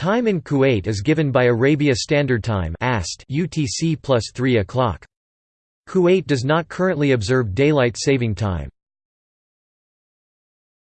Time in Kuwait is given by Arabia Standard Time UTC plus 3 o'clock. Kuwait does not currently observe daylight saving time.